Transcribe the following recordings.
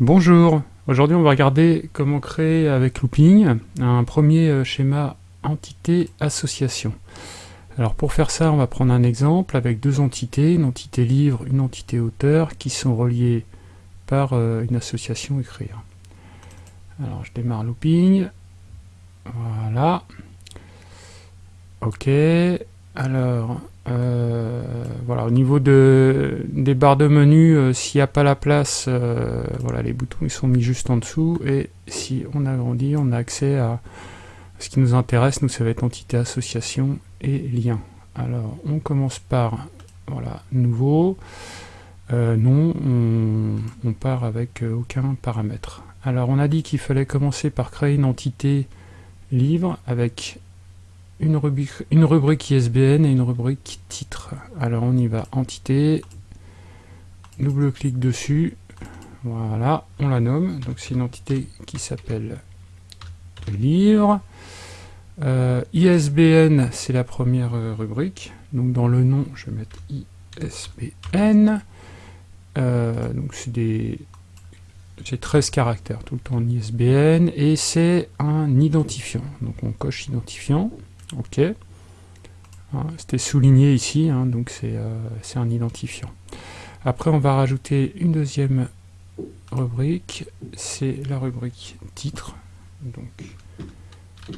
Bonjour, aujourd'hui on va regarder comment créer avec Looping un premier euh, schéma entité association. Alors pour faire ça on va prendre un exemple avec deux entités, une entité livre, une entité auteur qui sont reliées par euh, une association écrire. Alors je démarre Looping, voilà, ok, alors euh, voilà, au niveau de, des barres de menu, euh, s'il n'y a pas la place, euh, voilà, les boutons ils sont mis juste en dessous, et si on agrandit, on a accès à ce qui nous intéresse, nous ça va être entité association et lien. Alors on commence par, voilà, nouveau, non, on, on, part avec aucun paramètre. Alors on a dit qu'il fallait commencer par créer une entité livre avec une rubrique, ISBN et une rubrique titre. Alors on y va, entité, double-clic dessus, voilà, on la nomme, donc c'est une entité qui s'appelle livre. Euh, ISBN, c'est la première euh, rubrique, donc dans le nom, je vais mettre ISBN. Euh, donc c'est des... J'ai 13 caractères tout le temps en ISBN, et c'est un identifiant, donc on coche identifiant. Ok. Hein, c'était souligné ici, hein, donc euh, c'est un identifiant. Après, on va rajouter une deuxième rubrique, c'est la rubrique titre. Donc,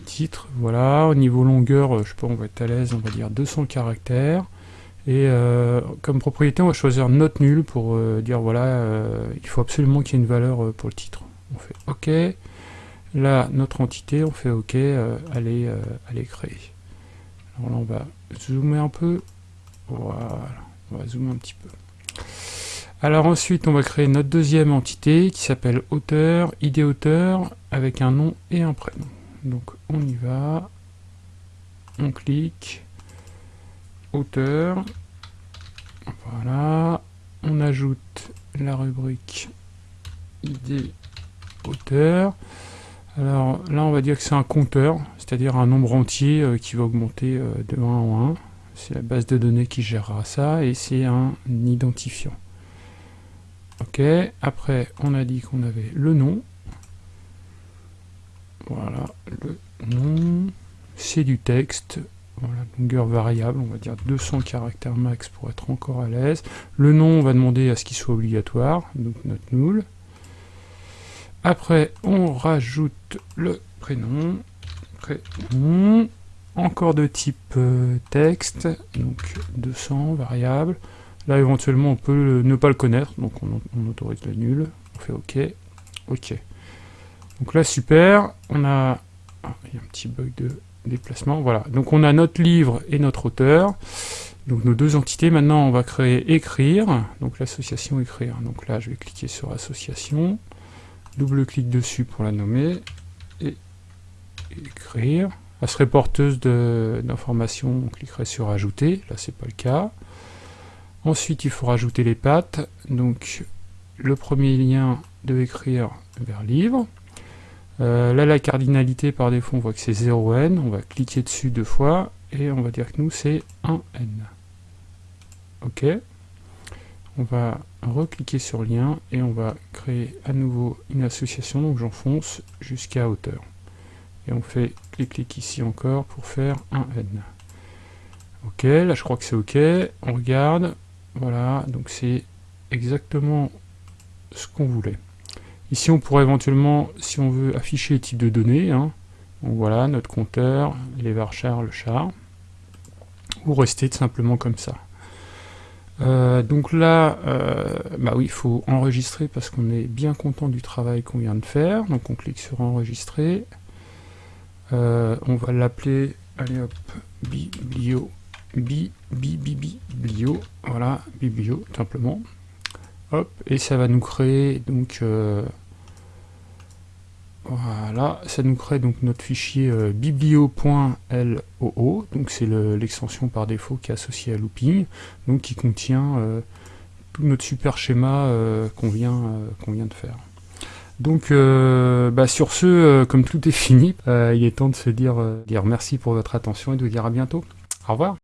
titre, voilà. Au niveau longueur, je sais pas, on va être à l'aise, on va dire 200 caractères. Et euh, comme propriété, on va choisir note nulle pour euh, dire voilà, il faut absolument qu'il y ait une valeur pour le titre. On fait OK. Là, notre entité, on fait OK, euh, elle, est, créée. Alors là, on va zoomer un peu. Voilà, on va zoomer un petit peu. Alors ensuite, on va créer notre deuxième entité qui s'appelle auteur, ID auteur, avec un nom et un prénom. Donc on y va, on clique, auteur, voilà, on ajoute la rubrique ID auteur, alors là, on va dire que c'est un compteur, c'est-à-dire un nombre entier euh, qui va augmenter euh, de 1 en 1. C'est la base de données qui gérera ça, et c'est un identifiant. Ok, après, on a dit qu'on avait le nom. Voilà, le nom. C'est du texte. Voilà, longueur variable, on va dire 200 caractères max pour être encore à l'aise. Le nom, on va demander à ce qu'il soit obligatoire, donc notre null. Après, on rajoute le prénom, prénom, encore de type euh, texte, donc 200, variable. Là, éventuellement, on peut ne pas le connaître, donc on, autorise le nul. On fait OK, OK. Donc là, super, on a... Ah, il y a un petit bug de déplacement, voilà. Donc on a notre livre et notre auteur, donc nos deux entités. Maintenant, on va créer écrire, donc l'association écrire. Donc là, je vais cliquer sur association double-clic dessus pour la nommer, et écrire. Elle serait porteuse d'informations, on cliquerait sur ajouter, là c'est pas le cas. Ensuite il faut rajouter les pattes, donc le premier lien de écrire vers livre. Euh, là la cardinalité par défaut on voit que c'est 0n, on va cliquer dessus deux fois, et on va dire que nous c'est 1n. Ok on va recliquer sur lien et on va créer à nouveau une association, donc j'enfonce jusqu'à hauteur. Et on fait clic-clic ici encore pour faire un N. Ok, là je crois que c'est ok, on regarde, voilà, donc c'est exactement ce qu'on voulait. Ici on pourrait éventuellement, si on veut afficher les types de données, hein, donc voilà, notre compteur, les varchars, le char, ou rester simplement comme ça. Euh, donc là, euh, bah oui, il faut enregistrer parce qu'on est bien content du travail qu'on vient de faire. Donc on clique sur enregistrer. Euh, on va l'appeler, allez hop, biblio, bi, bi, bi, biblio, voilà, biblio, simplement. Hop, et ça va nous créer donc voilà, ça nous crée donc notre fichier euh, biblio.loo, donc c'est l'extension par défaut qui est associée à looping, donc qui contient euh, tout notre super schéma euh, qu'on vient, vient de faire. Donc bah, sur ce, comme tout est fini, il est temps de se dire, dire merci pour votre attention et de vous dire à bientôt. Au revoir